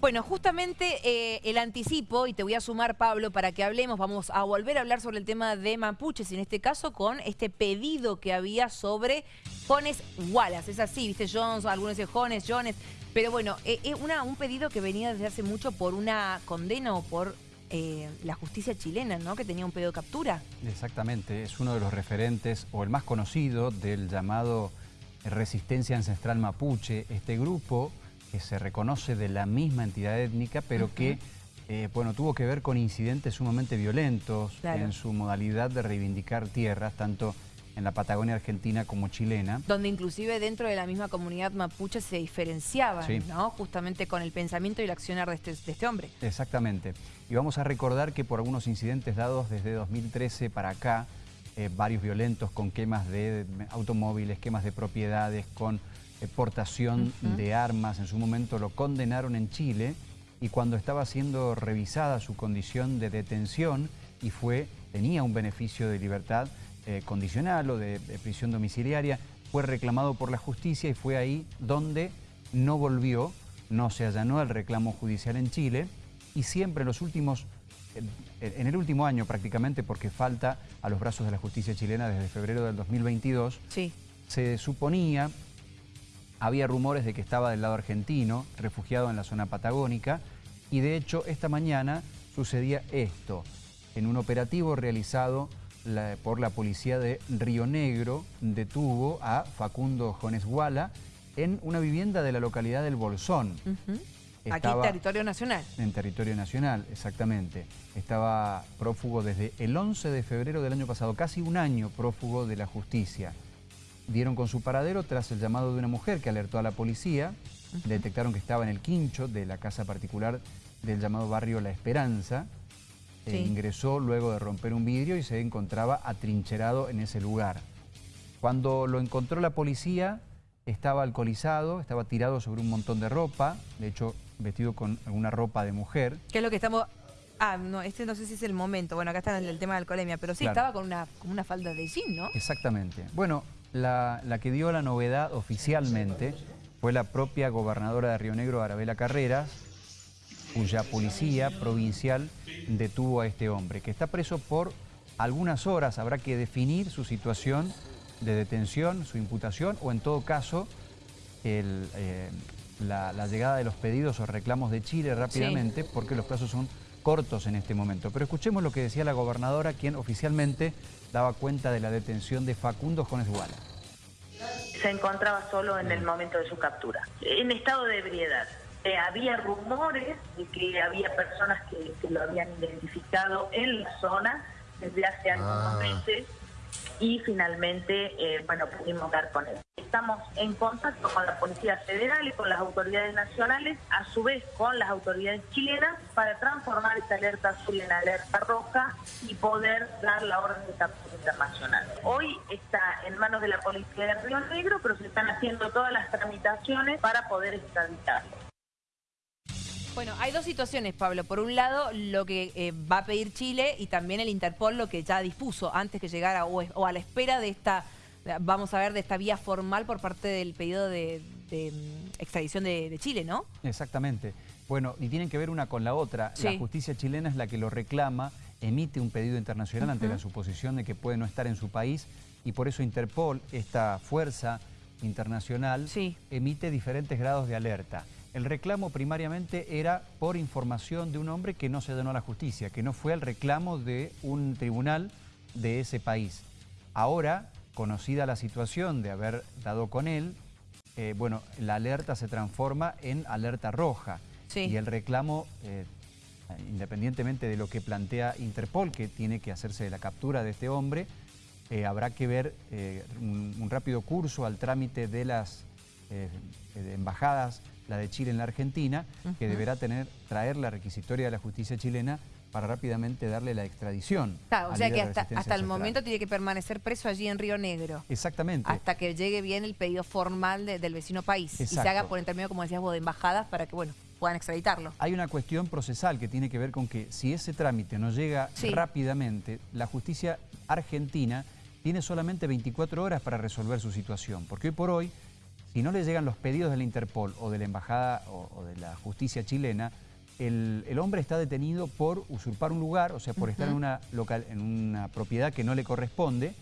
Bueno, justamente eh, el anticipo, y te voy a sumar, Pablo, para que hablemos, vamos a volver a hablar sobre el tema de mapuches, en este caso con este pedido que había sobre Jones Wallace. Es así, viste, Jones, algunos dicen Jones, Jones, pero bueno, es eh, eh, un pedido que venía desde hace mucho por una condena o por la justicia chilena, ¿no? Que tenía un pedido de captura. Exactamente, es uno de los referentes, o el más conocido, del llamado Resistencia Ancestral Mapuche. Este grupo que se reconoce de la misma entidad étnica, pero que eh, bueno, tuvo que ver con incidentes sumamente violentos en su modalidad de reivindicar tierras, tanto en la Patagonia argentina como chilena. Donde inclusive dentro de la misma comunidad mapuche se diferenciaban, ¿no? Justamente con el pensamiento y el accionar de este, de este hombre. Exactamente. Y vamos a recordar que por algunos incidentes dados desde 2013 para acá, eh, varios violentos con quemas de automóviles, quemas de propiedades, con exportación de armas. En su momento lo condenaron en Chile y cuando estaba siendo revisada su condición de detención y fue, tenía un beneficio de libertad eh, condicional o de, prisión domiciliaria, fue reclamado por la justicia y fue ahí donde no volvió, no se allanó el reclamo judicial en Chile y siempre en los últimos, en el último año prácticamente, porque falta a los brazos de la justicia chilena desde febrero del 2022, se suponía había rumores de que estaba del lado argentino, refugiado en la zona patagónica, y de hecho esta mañana sucedía esto. En un operativo realizado por la policía de Río Negro, detuvo a Facundo Jones Guala en una vivienda de la localidad del Bolsón. Aquí en territorio nacional. En territorio nacional, exactamente. Estaba prófugo desde el 11 de febrero del año pasado, casi un año prófugo de la justicia dieron con su paradero tras el llamado de una mujer que alertó a la policía. Detectaron que estaba en el quincho de la casa particular del llamado barrio La Esperanza. E ingresó luego de romper un vidrio y se encontraba atrincherado en ese lugar. Cuando lo encontró la policía, estaba alcoholizado, estaba tirado sobre un montón de ropa, de hecho vestido con alguna ropa de mujer. ¿Qué es lo que estamos Ah, no, este no sé si es el momento. Bueno, acá está el, tema de alcoholemia, pero sí estaba con una, con una falda de jean, ¿no? Exactamente. Bueno, la, que dio la novedad oficialmente fue la propia gobernadora de Río Negro, Arabela Carreras, cuya policía provincial detuvo a este hombre, que está preso por algunas horas. Habrá que definir su situación de detención, su imputación, o en todo caso, eh, la, llegada de los pedidos o reclamos de Chile rápidamente, porque los plazos son cortos en este momento. Pero escuchemos lo que decía la gobernadora, quien oficialmente daba cuenta de la detención de Facundo Jones Guala. Se encontraba solo en el momento de su captura, en estado de ebriedad. Eh, había rumores de que había personas que, lo habían identificado en la zona desde hace algunos ah. meses y finalmente, eh, bueno, pudimos dar con él. Estamos en contacto con la Policía Federal y con las autoridades nacionales, a su vez con las autoridades chilenas, para transformar esta alerta azul en alerta roja y poder dar la orden de captura internacional. Hoy está en manos de la Policía de Río Negro, pero se están haciendo todas las tramitaciones para poder extraditarlo. Bueno, hay dos situaciones, Pablo. Por un lado, lo que eh, va a pedir Chile y también el Interpol lo que ya dispuso antes que llegara o, a la espera de esta, vamos a ver, de esta vía formal por parte del pedido de, mm, extradición de, Chile, ¿no? Exactamente. Bueno, y tienen que ver una con la otra. La justicia chilena es la que lo reclama, emite un pedido internacional ante la suposición de que puede no estar en su país y por eso Interpol, esta fuerza internacional, emite diferentes grados de alerta. El reclamo primariamente era por información de un hombre que no se donó a la justicia, que no fue al reclamo de un tribunal de ese país. Ahora, conocida la situación de haber dado con él, eh, bueno, la alerta se transforma en alerta roja. Y el reclamo, eh, independientemente de lo que plantea Interpol, que tiene que hacerse de la captura de este hombre, eh, habrá que ver un, rápido curso al trámite de las embajadas la de Chile en la Argentina, que deberá tener, traer la requisitoria de la justicia chilena para rápidamente darle la extradición. Claro, o sea que hasta, el momento tiene que permanecer preso allí en Río Negro. Exactamente. Hasta que llegue bien el pedido formal del vecino país. Y se haga por intermedio, como decías vos, de embajadas para que, bueno, puedan extraditarlo. Hay una cuestión procesal que tiene que ver con que si ese trámite no llega rápidamente, la justicia argentina tiene solamente 24 horas para resolver su situación. Porque hoy por hoy Si no le llegan los pedidos de la Interpol o de la Embajada o, de la Justicia chilena, el, hombre está detenido por usurpar un lugar, o sea, por estar en una, local, en una propiedad que no le corresponde,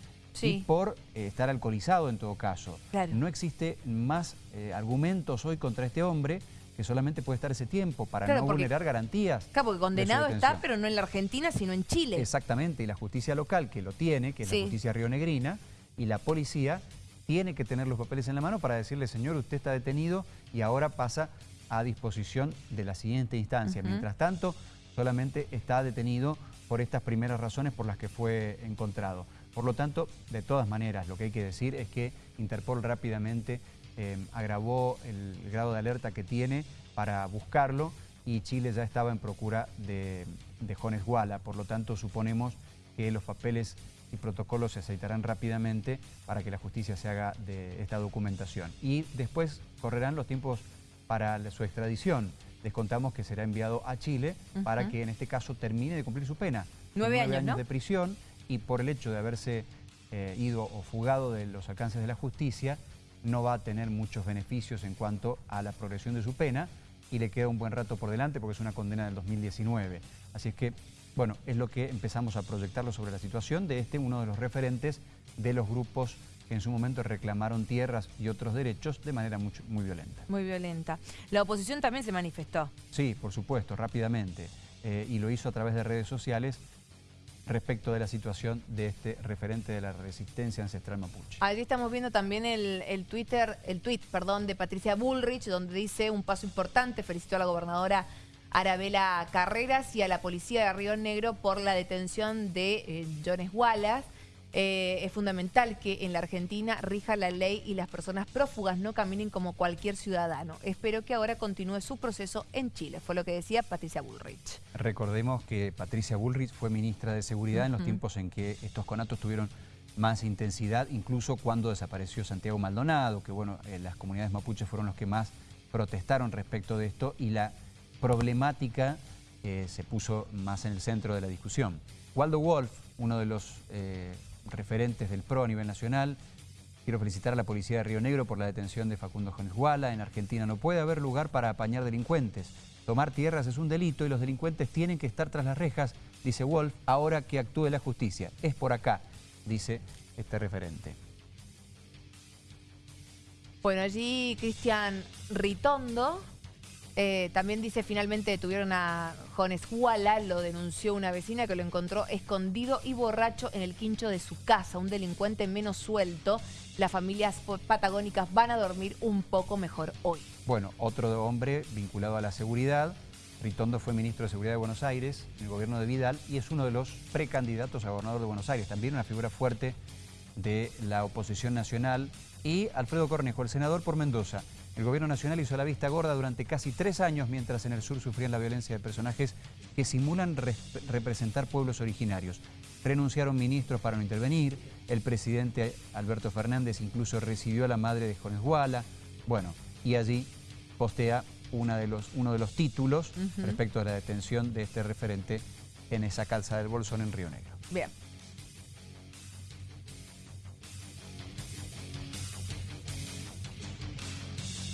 y por eh, estar alcoholizado en todo caso. No existe más eh, argumentos hoy contra este hombre que solamente puede estar ese tiempo para no vulnerar garantías. Claro, porque condenado está, pero no en la Argentina, sino en Chile. Exactamente, y la justicia local que lo tiene, que es la justicia rionegrina, y la policía tiene que tener los papeles en la mano para decirle, señor, usted está detenido y ahora pasa a disposición de la siguiente instancia. Mientras tanto, solamente está detenido por estas primeras razones por las que fue encontrado. Por lo tanto, de todas maneras, lo que hay que decir es que Interpol rápidamente eh, agravó el grado de alerta que tiene para buscarlo y Chile ya estaba en procura de, de Jones Guala. Por lo tanto, suponemos que los papeles y protocolos se aceitarán rápidamente para que la justicia se haga de esta documentación. Y después correrán los tiempos para su extradición. Les contamos que será enviado a Chile para que en este caso termine de cumplir su pena. Nueve, años, de prisión y por el hecho de haberse eh, ido o fugado de los alcances de la justicia, no va a tener muchos beneficios en cuanto a la progresión de su pena y le queda un buen rato por delante porque es una condena del 2019. Así es que, bueno, es lo que empezamos a proyectarlo sobre la situación de este, uno de los referentes de los grupos que en su momento reclamaron tierras y otros derechos de manera muy, muy violenta. Muy violenta. La oposición también se manifestó. Sí, por supuesto, rápidamente. Eh, y lo hizo a través de redes sociales respecto de la situación de este referente de la resistencia ancestral mapuche. Aquí estamos viendo también el, Twitter, el tweet perdón, de Patricia Bullrich, donde dice un paso importante, felicitó a la gobernadora Arabela Carreras y a la policía de Río Negro por la detención de eh, Jones Wallace. Eh, es fundamental que en la Argentina rija la ley y las personas prófugas no caminen como cualquier ciudadano. Espero que ahora continúe su proceso en Chile, fue lo que decía Patricia Bullrich. Recordemos que Patricia Bullrich fue ministra de Seguridad en los tiempos en que estos conatos tuvieron más intensidad, incluso cuando desapareció Santiago Maldonado, que bueno, eh, las comunidades mapuches fueron los que más protestaron respecto de esto y la problemática eh, se puso más en el centro de la discusión. Waldo Wolf, uno de los referentes del PRO a nivel nacional. Quiero felicitar a la policía de Río Negro por la detención de Facundo Jones Guala. En Argentina no puede haber lugar para apañar delincuentes. Tomar tierras es un delito y los delincuentes tienen que estar tras las rejas, dice Wolf, ahora que actúe la justicia. Es por acá, dice este referente. Bueno, allí Cristian Ritondo eh, también dice, finalmente detuvieron a Jones Huala, lo denunció una vecina que lo encontró escondido y borracho en el quincho de su casa, un delincuente menos suelto. Las familias patagónicas van a dormir un poco mejor hoy. Bueno, otro hombre vinculado a la seguridad, Ritondo fue ministro de Seguridad de Buenos Aires en el gobierno de Vidal y es uno de los precandidatos a gobernador de Buenos Aires, también una figura fuerte de la oposición nacional y Alfredo Cornejo, el senador por Mendoza. El gobierno nacional hizo la vista gorda durante casi tres años mientras en el sur sufrían la violencia de personajes que simulan representar pueblos originarios. Renunciaron ministros para no intervenir, el presidente Alberto Fernández incluso recibió a la madre de Jones Guala. Bueno, y allí postea de los, uno de los títulos respecto a la detención de este referente en esa calza del Bolsón en Río Negro. Bien.